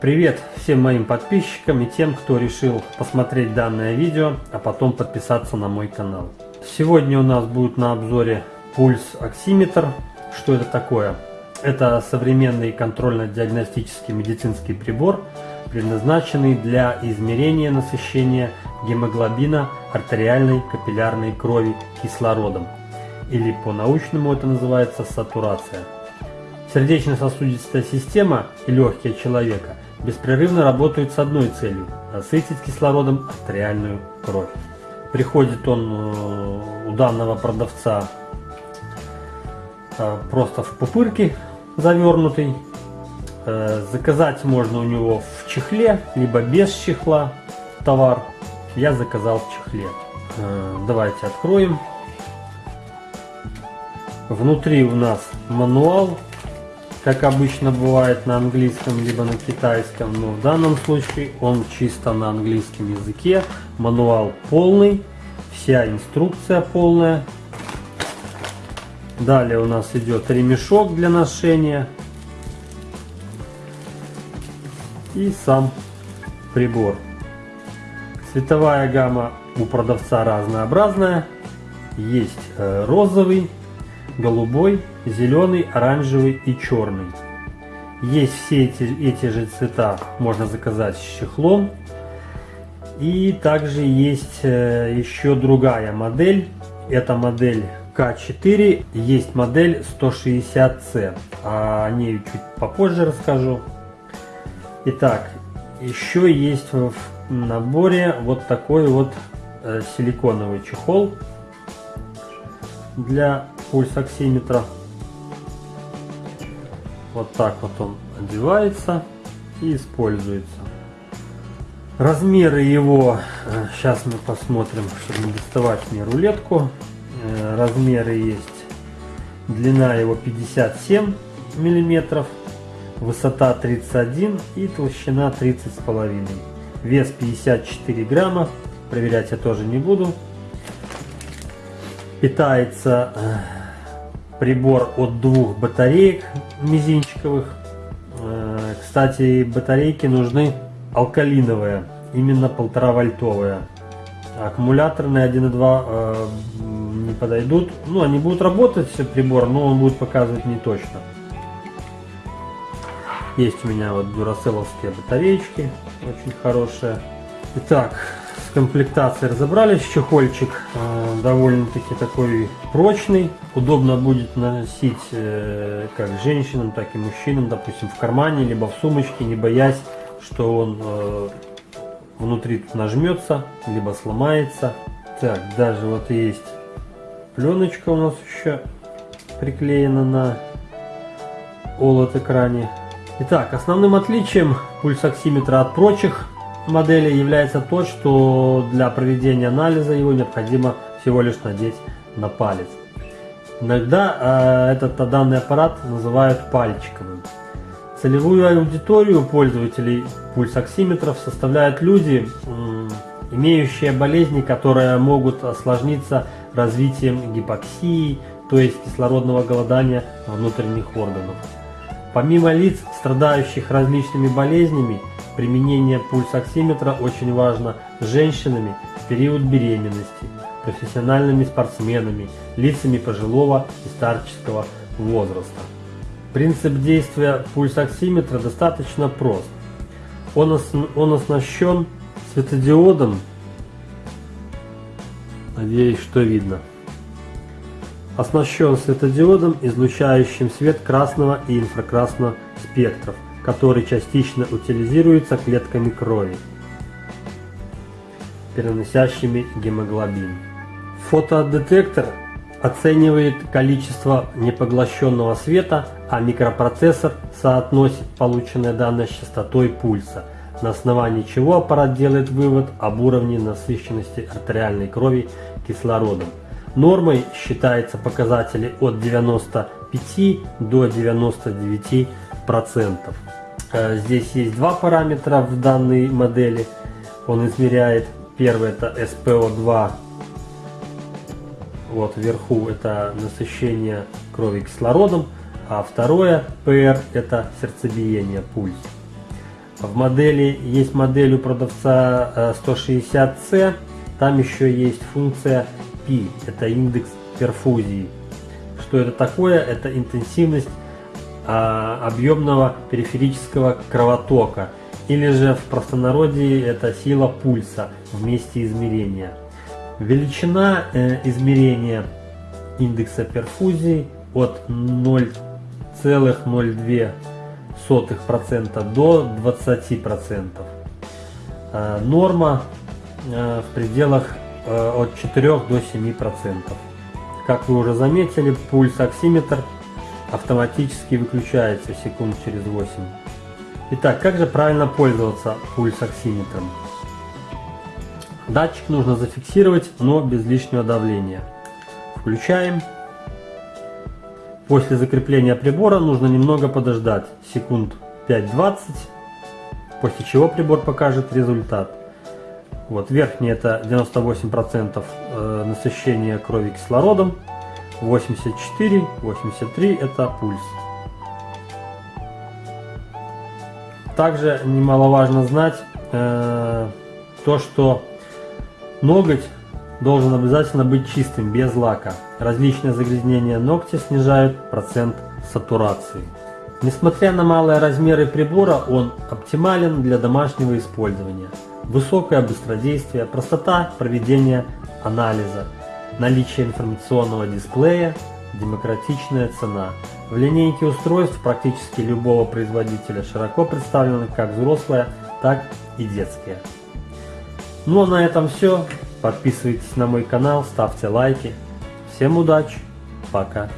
Привет всем моим подписчикам и тем, кто решил посмотреть данное видео, а потом подписаться на мой канал. Сегодня у нас будет на обзоре пульс оксиметр. Что это такое? Это современный контрольно-диагностический медицинский прибор, предназначенный для измерения насыщения гемоглобина артериальной капиллярной крови кислородом. Или по-научному это называется сатурация. Сердечно-сосудистая система и легкие человека беспрерывно работают с одной целью – насытить кислородом артериальную кровь. Приходит он э, у данного продавца э, просто в пупырке завернутый. Э, заказать можно у него в чехле, либо без чехла товар. Я заказал в чехле. Давайте откроем. Внутри у нас мануал как обычно бывает на английском либо на китайском, но в данном случае он чисто на английском языке. Мануал полный, вся инструкция полная. Далее у нас идет ремешок для ношения и сам прибор. Цветовая гамма у продавца разнообразная. Есть э, розовый, голубой, зеленый, оранжевый и черный. Есть все эти, эти же цвета, можно заказать с чехлом. И также есть э, еще другая модель. Это модель К4, есть модель 160C. О ней чуть попозже расскажу. Итак, еще есть в наборе вот такой вот э, силиконовый чехол для пульсоксиметра. Вот так вот он одевается и используется. Размеры его, сейчас э, мы посмотрим, чтобы не доставать мне рулетку. Э, размеры есть. Длина его 57 миллиметров, высота 31 и толщина 30 с половиной. Вес 54 грамма, проверять я тоже не буду. Питается э, прибор от двух батареек мизинчиковых. Э, кстати, батарейки нужны алкалиновые, именно полтора вольтовые. Аккумуляторные 1.2 э, не подойдут. Ну, они будут работать, прибор, но он будет показывать не точно. Есть у меня вот дюраселовские батареечки, очень хорошие. Итак, с комплектацией разобрались. Чехольчик э, довольно-таки такой прочный. Удобно будет носить э, как женщинам, так и мужчинам, допустим, в кармане, либо в сумочке, не боясь, что он э, внутри нажмется, либо сломается. Так, даже вот есть пленочка у нас еще приклеена на OLED экране. Итак, основным отличием пульсоксиметра от прочих модели является то, что для проведения анализа его необходимо всего лишь надеть на палец. Иногда э, этот данный аппарат называют пальчиковым. Целевую аудиторию пользователей пульсоксиметров составляют люди, э, имеющие болезни, которые могут осложниться развитием гипоксии, то есть кислородного голодания внутренних органов. Помимо лиц, страдающих различными болезнями, Применение пульсоксиметра очень важно женщинами в период беременности, профессиональными спортсменами, лицами пожилого и старческого возраста. Принцип действия пульсоксиметра достаточно прост. Он, ос он оснащен светодиодом, надеюсь, что видно, оснащен светодиодом, излучающим свет красного и инфракрасного спектров – который частично утилизируется клетками крови, переносящими гемоглобин. Фотодетектор оценивает количество непоглощенного света, а микропроцессор соотносит полученные данные с частотой пульса, на основании чего аппарат делает вывод об уровне насыщенности артериальной крови кислородом. Нормой считается показатели от 95 до 99 процентов. Э, здесь есть два параметра в данной модели. Он измеряет, первый это SPO2, вот вверху это насыщение крови кислородом, а второе PR это сердцебиение, пульс. В модели есть модель у продавца 160C, э, там еще есть функция P, это индекс перфузии. Что это такое? Это интенсивность а, объемного периферического кровотока, или же в простонародье это сила пульса в месте измерения. Величина э, измерения индекса перфузии от 0,02% до 20%. Э, норма э, в пределах э, от 4 до 7%. Как вы уже заметили, пульс-оксиметр автоматически выключается секунд через 8. Итак, как же правильно пользоваться пульс-оксиметром? Датчик нужно зафиксировать, но без лишнего давления. Включаем. После закрепления прибора нужно немного подождать, секунд 5-20, после чего прибор покажет результат. Вот верхний это 98% э, насыщения крови кислородом, 84, 83 это пульс. Также немаловажно знать э, то, что ноготь должен обязательно быть чистым, без лака. Различные загрязнения ногтя снижают процент сатурации. Несмотря на малые размеры прибора, он оптимален для домашнего использования. Высокое быстродействие, простота проведения анализа, наличие информационного дисплея, демократичная цена. В линейке устройств практически любого производителя широко представлены как взрослые, так и детские. Ну а на этом все. Подписывайтесь на мой канал, ставьте лайки. Всем удачи, пока.